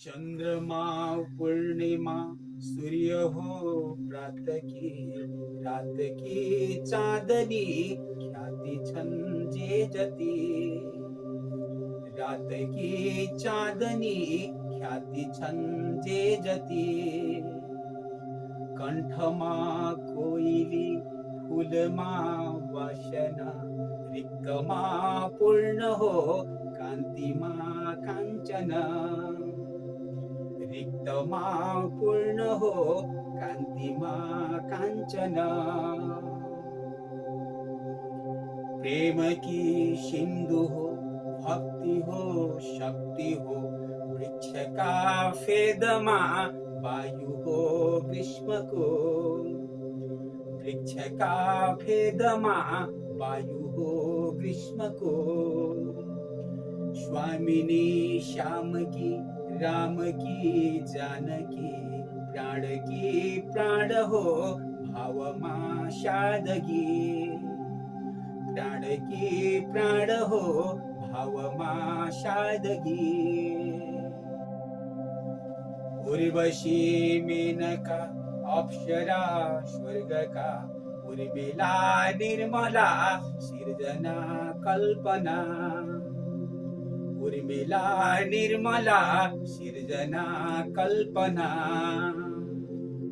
चंद्रमा, पूर्णिमा, सूर्य हो प्रात की रात की चांदनी, ख्याति छन जे जती। रात की चांदनी, ख्याति छन जे जती। कंठमा कोइली फुलमा वासना रिक्तमा पूर्ण हो कान्तिमा काञ्चन रिक्तमा पूर्ण हो कान्तिमा काञ्चन प्रेम की सिंधु हो, भक्ति हो, शक्ति हो, वृक्ष का फेदमा वायु हो ग्रीष्म को। वृक्ष का भेदमा वायु हो ग्रीष्म को। स्वामिनी श्याम की राम की, जानकी, प्राण की, प्राण हो भावमा शादगी प्राण की, प्राण हो भावमा शादगी उर्वशी मेनका, अप्सरा स्वर्ग का उर्मिला, निर्मला, सिर्जना, कल्पना। उर्मिला, निर्मला, सिर्जना, कल्पना।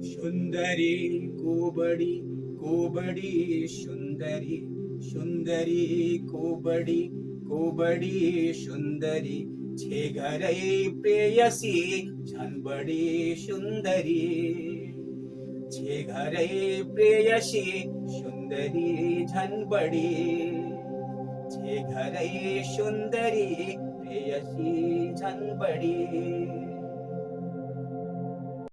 सुंदरी, कोबडी कोबडी, सुंदरी सुंदरी, कोबडी कोबडी, सुंदरी। छे घरै प्रेयसी झन बडी सुंदरी। छे घरै प्रेयसी, सुंदरी झन बडी। छे घरै सुंदरी प्रेयसी झन बडी